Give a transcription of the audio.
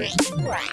Great.